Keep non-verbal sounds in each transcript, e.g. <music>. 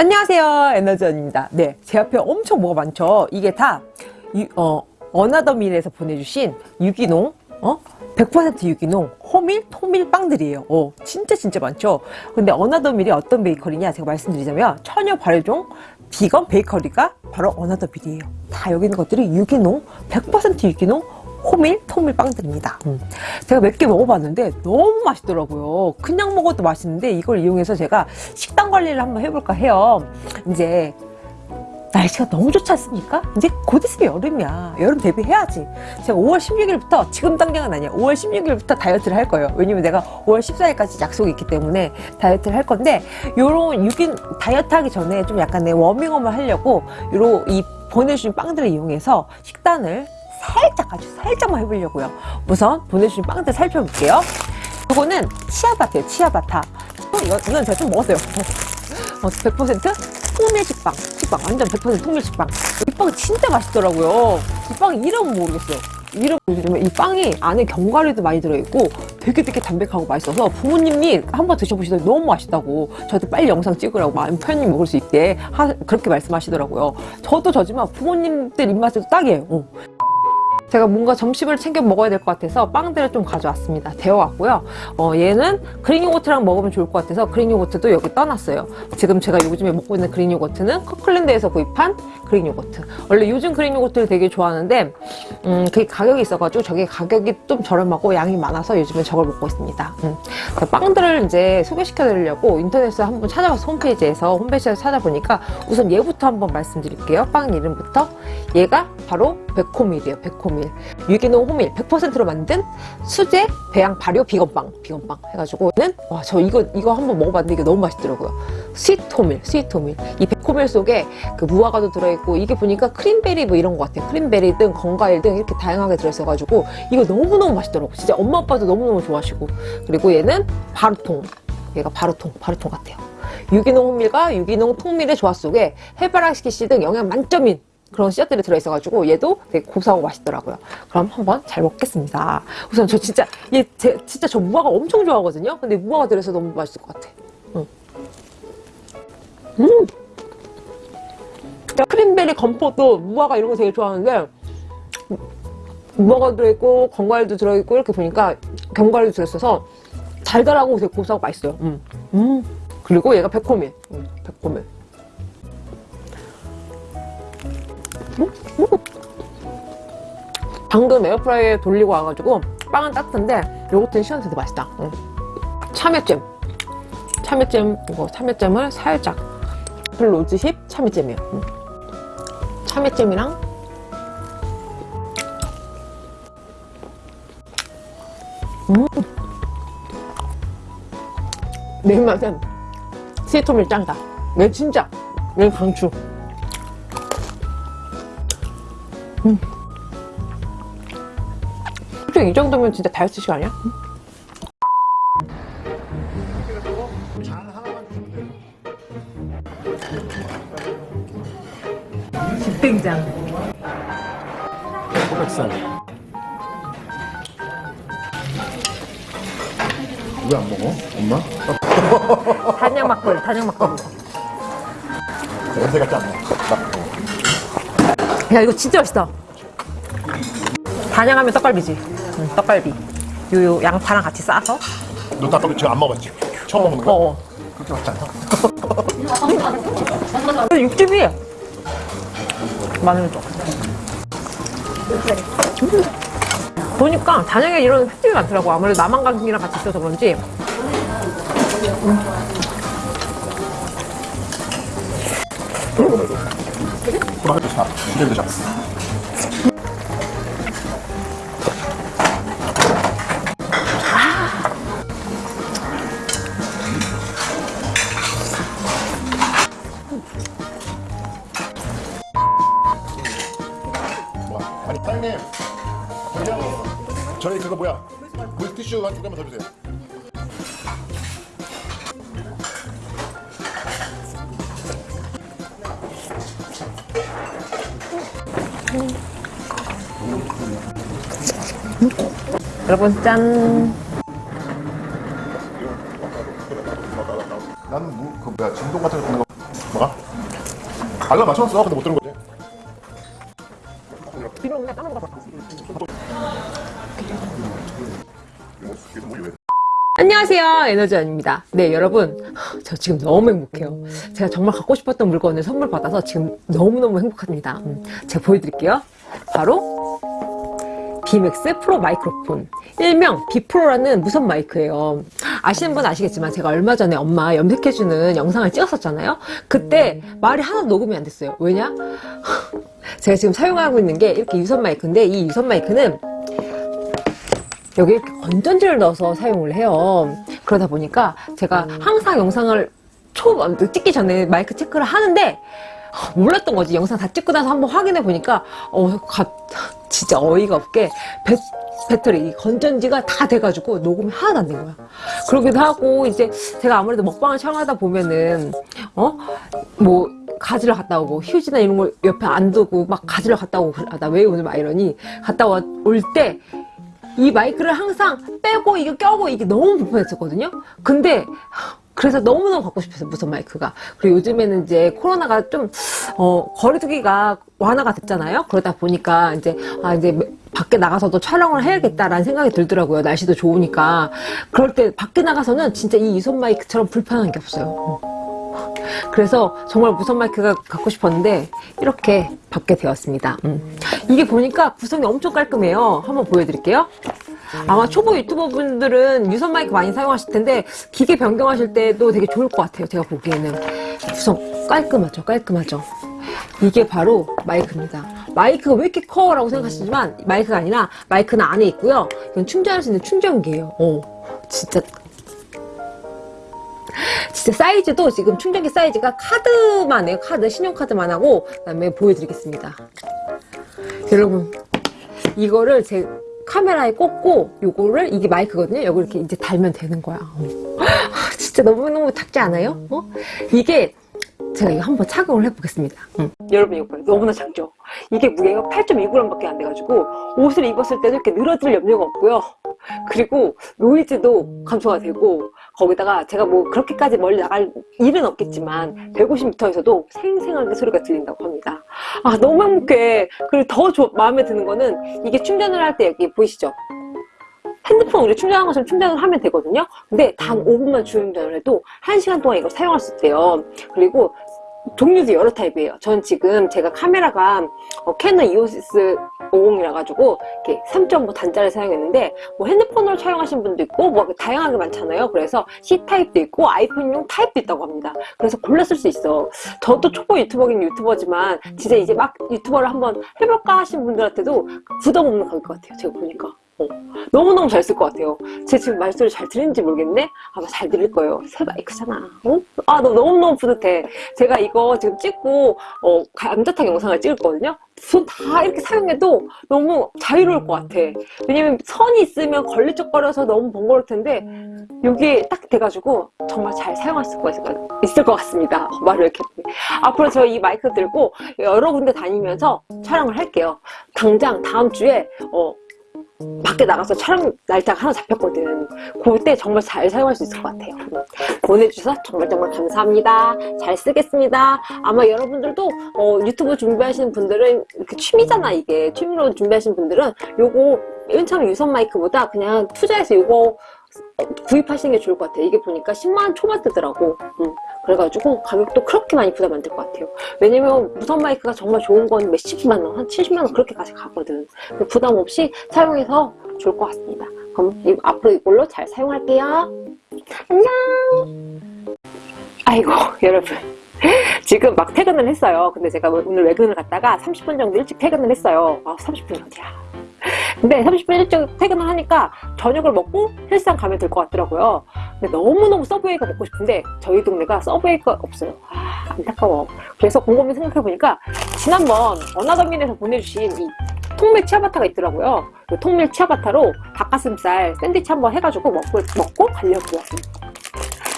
안녕하세요. 에너지원입니다. 네, 제 앞에 엄청 뭐가 많죠? 이게 다 유, 어, 어나더밀에서 보내주신 유기농 어? 100% 유기농 호밀, 토밀 빵들이에요. 어, 진짜 진짜 많죠? 근데 어나더밀이 어떤 베이커리냐? 제가 말씀드리자면 처녀 발효종 비건 베이커리가 바로 어나더밀이에요. 다 여기 있는 것들이 유기농 100% 유기농 호밀, 토밀 빵들입니다. 음. 제가 몇 개 먹어봤는데 너무 맛있더라고요. 그냥 먹어도 맛있는데 이걸 이용해서 제가 식단 관리를 한번 해볼까 해요. 이제 날씨가 너무 좋지 않습니까? 이제 곧 있으면 여름이야. 여름 대비해야지. 제가 5월 16일부터 지금 당장은 아니야. 5월 16일부터 다이어트를 할 거예요. 왜냐면 내가 5월 14일까지 약속이 있기 때문에 다이어트를 할 건데 요런 유긴 다이어트 하기 전에 좀 약간 내 워밍업을 하려고 요런 이 보내주신 빵들을 이용해서 식단을 살짝 아주 살짝만 해보려고요. 우선 보내주신 빵들 살펴볼게요. 이거는 치아바타예요 치아바타. 어, 이거, 이건 제가 좀 먹었어요. <laughs> 어, 100% 통밀 식빵. 식빵 완전 100% 통밀 식빵. 이 빵 진짜 맛있더라고요. 이 빵 이름 모르겠어요. 이름 모르지만 이 빵이 안에 견과류도 많이 들어있고 되게 되게 담백하고 맛있어서 부모님이 한번 드셔보시더니 너무 맛있다고 저한테 빨리 영상 찍으라고 마음 편히 먹을 수 있게 하, 그렇게 말씀하시더라고요. 저도 저지만 부모님들 입맛에도 딱이에요. 어. 제가 뭔가 점심을 챙겨 먹어야 될 것 같아서 빵들을 좀 가져왔습니다. 데워왔고요. 어, 얘는 Greek yogurt랑 먹으면 좋을 것 같아서 Greek yogurt도 여기 떠놨어요. 지금 제가 요즘에 먹고 있는 Greek yogurt는 Kirkland에서 구입한 Greek yogurt. 원래 요즘 Greek yogurt를 되게 좋아하는데 음, 그게 가격이 있어가지고 저게 가격이 좀 저렴하고 양이 많아서 요즘에 저걸 먹고 있습니다. 음. 빵들을 이제 소개시켜 드리려고 인터넷에 한번 찾아봐서 홈페이지에서 홈페이지에서 찾아보니까 우선 얘부터 한번 말씀드릴게요. 빵 이름부터. 얘가 바로 베코밀이에요. 베코밀. 유기농 호밀 100%로 만든 수제 배양 발효 vegan빵. vegan빵 해가지고는 와 저 이거 이거 한번 먹어봤는데 이게 너무 맛있더라고요. sweet 호밀, sweet 호밀. 이 베코밀 속에 그 무화과도 들어있고 이게 보니까 cranberry 뭐 이런 것 같아요. cranberry 등 건과일 등 이렇게 다양하게 들어있어가지고 이거 너무너무 맛있더라고. 진짜 엄마 아빠도 너무너무 좋아하시고 그리고 얘는 바루통. 얘가 바루통, 바루통 같아요. 유기농 호밀과 유기농 통밀의 조화 속에 해바라기 씨 등 영양 만점인 그런 씨앗들이 들어있어가지고 얘도 되게 고소하고 맛있더라고요. 그럼 한번 잘 먹겠습니다. 우선 저 진짜 얘 제, 진짜 저 무화과 엄청 좋아하거든요. 근데 무화과 들어서 너무 맛있을 것 같아. 응. 음. 크림베리 건포도 무화과 이런 거 되게 좋아하는데 무화과 들어있고 건과일도 들어있고 이렇게 보니까 견과일도 들어있어서 달달하고 되게 고소하고 맛있어요. 음. 음. 그리고 얘가 백호밀. 음, 백호밀. 방금 에어프라이에 돌리고 와가지고 빵은 따뜻한데 요거트는 시원해서 맛있다 응. 참외잼 참외잼 이거 참외잼을 살짝 로즈힙 참외잼이에요 응. 참외잼이랑 음. 내 입맛은 스위트 밀 짱다 얘 진짜 얘 강추 음. 솔직히 이 정도면 진짜 다이어트 시간이야? 음. 집된장 호박살 왜 안 먹어? 엄마? 단양 막걸리 단양 막걸리 냄새 같지 않나? 야 이거 진짜 맛있다 단양하면 떡갈비지 응, 떡갈비 요요 양파랑 같이 싸서 너 닭갈비 지금 안 먹었지? 처음 먹는 거야? 어, 어. 그렇게 맛지 않나? <laughs> 근데 육즙이 마늘 좀 보니까 단양에 이런 횟집이 많더라고 아무래도 남한강이랑 같이 있어서 그런지 호 박을 사. 이름 드셔. 뭐야? 아니 사장님 저기요 저희 그거 뭐야 물티슈 한두 개만 더 주세요 여러분 짠. 나는 뭐, 그 뭐야 진동 같은 거 듣는 거 뭐가? 알람 맞춰놨어. 근데 못 들은 거지. 안녕하세요. 에너지원입니다. 네 여러분. 저 지금 너무 행복해요. 제가 정말 갖고 싶었던 물건을 선물 받아서 지금 너무너무 행복합니다. 음, 제가 보여드릴게요. 바로 비맥스 프로 마이크로폰 일명 비프로라는 무선 마이크예요 아시는 분 아시겠지만 제가 얼마 전에 엄마 염색해주는 영상을 찍었었잖아요 그때 말이 하나도 녹음이 안 됐어요 왜냐? <laughs> 제가 지금 사용하고 있는 게 이렇게 유선 마이크인데 이 유선 마이크는 여기 이렇게 건전지를 넣어서 사용을 해요. 그러다 보니까 제가 항상 영상을 초 찍기 전에 마이크 체크를 하는데 어, 몰랐던 거지. 영상 다 찍고 나서 한번 확인해 보니까 어, 가, 진짜 어이가 없게 배, 배터리 이 건전지가 다 돼가지고 녹음이 하나도 안 된 거야. 그러기도 하고 이제 제가 아무래도 먹방을 촬영하다 보면은 어 뭐 가지러 갔다 오고 휴지나 이런 걸 옆에 안 두고 막 가지러 갔다 오고 아, 나 왜 오늘 막 이러니 갔다 올 때 이 마이크를 항상 빼고 이거 껴고 이게 너무 불편했었거든요. 근데 그래서 너무너무 갖고 싶었어요. 무선 마이크가. 그리고 요즘에는 이제 코로나가 좀 어, 거리두기가 완화가 됐잖아요. 그러다 보니까 이제 아 이제 밖에 나가서도 촬영을 해야겠다라는 생각이 들더라고요. 날씨도 좋으니까. 그럴 때 밖에 나가서는 진짜 이 유선 마이크처럼 불편한 게 없어요. 그래서 정말 무선 마이크가 갖고 싶었는데 이렇게 받게 되었습니다. 음. 이게 보니까 구성이 엄청 깔끔해요. 한번 보여드릴게요. 아마 초보 유튜버 분들은 유선 마이크 많이 사용하실 텐데 기계 변경하실 때도 되게 좋을 것 같아요. 제가 보기에는 구성 깔끔하죠. 깔끔하죠. 이게 바로 마이크입니다. 마이크가 왜 이렇게 커? 라고 생각하시지만 마이크가 아니라 마이크는 안에 있고요. 이건 충전할 수 있는 충전기예요. 어, 진짜 진짜 사이즈도 지금 충전기 사이즈가 카드만 해요. 카드, 신용카드만 하고 그 다음에 보여드리겠습니다. 여러분 이거를 제 카메라에 꽂고 요거를 이게 마이크거든요. 요거 이렇게 이제 달면 되는 거야. 어. 아, 진짜 너무너무 작지 않아요? 어? 이게 제가 이거 한번 착용을 해보겠습니다. 응. 여러분 이거 봐요. 너무나 작죠? 이게 무게가 8.2g밖에 안 돼가지고 옷을 입었을 때도 이렇게 늘어질 염려가 없고요. 그리고 노이즈도 감소가 되고 거기다가 제가 뭐 그렇게까지 멀리 나갈 일은 없겠지만 150m에서도 생생하게 소리가 들린다고 합니다. 아 너무 행복해. 그리고 더 조- 마음에 드는 거는 이게 충전을 할 때 여기 보이시죠? 핸드폰 우리 충전한 것처럼 충전을 하면 되거든요. 근데 단 5분만 충전을 해도 1시간 동안 이걸 사용할 수 있대요. 그리고 종류도 여러 타입이에요. 전 지금 제가 카메라가 어, Canon EOS 50이라 가지고 이렇게 3.5 단자를 사용했는데 뭐 핸드폰으로 촬영하신 분도 있고 뭐 다양하게 많잖아요. 그래서 C 타입도 있고 iPhone용 타입도 있다고 합니다. 그래서 골라 쓸 수 있어. 저도 초보 유튜버긴 유튜버지만 진짜 이제 막 유튜버를 한번 해볼까 하신 분들한테도 부담 없는 가격 같아요. 제가 보니까. 어, 너무너무 잘 쓸 것 같아요. 제 지금 말소리 잘 들리는지 모르겠네? 아마 잘 들릴 거예요. 새 마이크잖아. 어? 아, 너 너무너무 뿌듯해. 제가 이거 지금 찍고, 어, 감자탕 영상을 찍을 거거든요? 손 다 이렇게 사용해도 너무 자유로울 것 같아. 왜냐면 선이 있으면 걸리적거려서 너무 번거로울 텐데, 여기 딱 돼가지고 정말 잘 사용할 수 있을 것 같습니다. 말을 이렇게. 앞으로 저 이 마이크 들고 여러 군데 다니면서 촬영을 할게요. 당장 다음 주에, 어, 밖에 나가서 촬영 날짜가 하나 잡혔거든. 그때 정말 잘 사용할 수 있을 것 같아요. 보내주셔서 정말 정말 감사합니다. 잘 쓰겠습니다. 아마 여러분들도 어, 유튜브 준비하시는 분들은 이렇게 취미잖아 이게 취미로 준비하시는 분들은 요거 맨 처음 유선 마이크보다 그냥 투자해서 요거 구입하시는 게 좋을 것 같아요. 이게 보니까 10만원 초반대더라고. 음, 그래가지고 가격도 그렇게 많이 부담 안 될 것 같아요. 왜냐면 무선 마이크가 정말 좋은 건 몇십만원, 한 70만원 그렇게까지 가거든. 부담 없이 사용해서 좋을 것 같습니다. 그럼 이- 앞으로 이걸로 잘 사용할게요. 안녕! 아이고, <laughs> 여러분. 지금 막 퇴근을 했어요. 근데 제가 오늘 외근을 갔다가 30분 정도 일찍 퇴근을 했어요. 아, 30분 어디야. 근데 30분 일찍 퇴근을 하니까 저녁을 먹고 헬스장 가면 될 것 같더라고요. 근데 너무너무 서브웨이가 먹고 싶은데 저희 동네가 서브웨이가 없어요. 아, 안타까워. 그래서 곰곰이 생각해보니까 지난번 어나더민에서 보내주신 이 통밀 치아바타가 있더라고요. 그 통밀 치아바타로 닭가슴살 샌드위치 한번 해가지고 먹고, 먹고 가려고 왔습니다.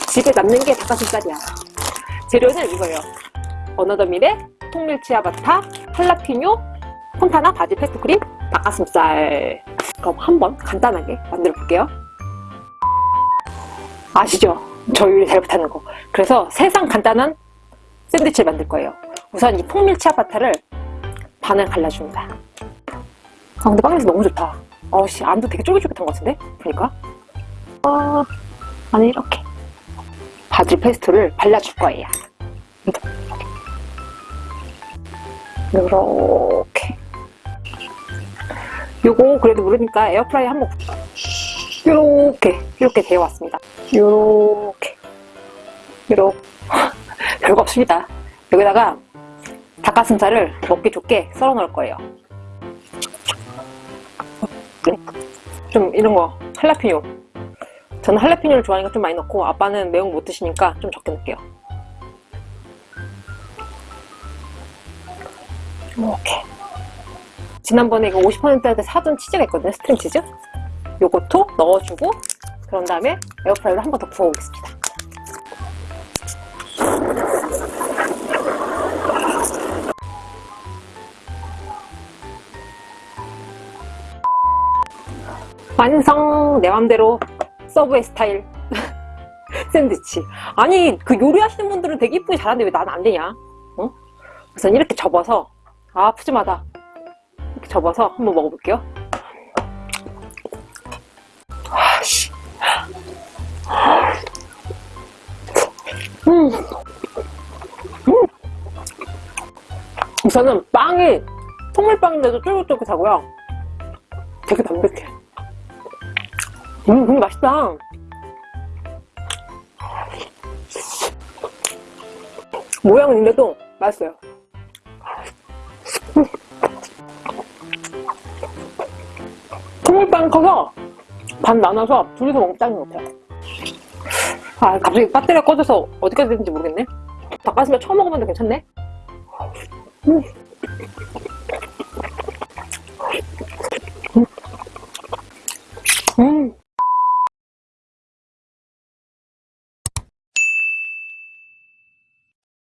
집에 남는 게 닭가슴살이야. 재료는 이거예요. 어나더밀의 통밀 치아바타, 할라피뇨, 폰타나 바질 페스토크림, 닭가슴살. 그럼 한번 간단하게 만들어 볼게요. 아시죠? 저 요리 잘 못하는 거. 그래서 세상 간단한 샌드위치를 만들 거예요. 우선 이 통밀 치아바타를 반을 갈라줍니다. 아 근데 빵 냄새 너무 좋다. 어씨 안도 되게 쫄깃쫄깃한 것 같은데? 보니까. 어, 안에 이렇게 바질 페스토를 발라줄 거예요. 요렇게. 요거 그래도 모르니까 에어프라이 한번 요렇게 이렇게 되어 왔습니다. 요렇게 요렇게 <laughs> 별거 없습니다. 여기다가 닭가슴살을 먹기 좋게 썰어 넣을 거예요. 네. 좀 이런 거 할라피뇨. 저는 할라피뇨를 좋아하니까 좀 많이 넣고 아빠는 매운 거 못 드시니까 좀 적게 넣을게요. 이렇게. 지난번에 이거 50%할 때 사둔 치즈가 있거든요. string 치즈. 요것도 넣어주고 그런 다음에 air fry로 한 번 더 구워보겠습니다. 완성! 내 맘대로 Subway 스타일 <laughs> 샌드위치. 아니 그 요리하시는 분들은 되게 이쁘게 잘하는데 왜 나는 안 되냐? 어? 우선 이렇게 접어서 아 푸짐하다. 접어서 한번 먹어볼게요. 아씨. 음. 음. 우선은 빵이 통밀빵인데도 쫄깃쫄깃하고요. 되게 담백해. 음, 근데 맛있다. 모양은 있는데도 맛있어요. 통밀빵 커서 반 나눠서 둘이서 짱인 것 같아요. 아, 갑자기 배터리가 꺼져서 어디까지 됐는지 모르겠네. 닭가슴살 처음 먹어봤는데 괜찮네? 음.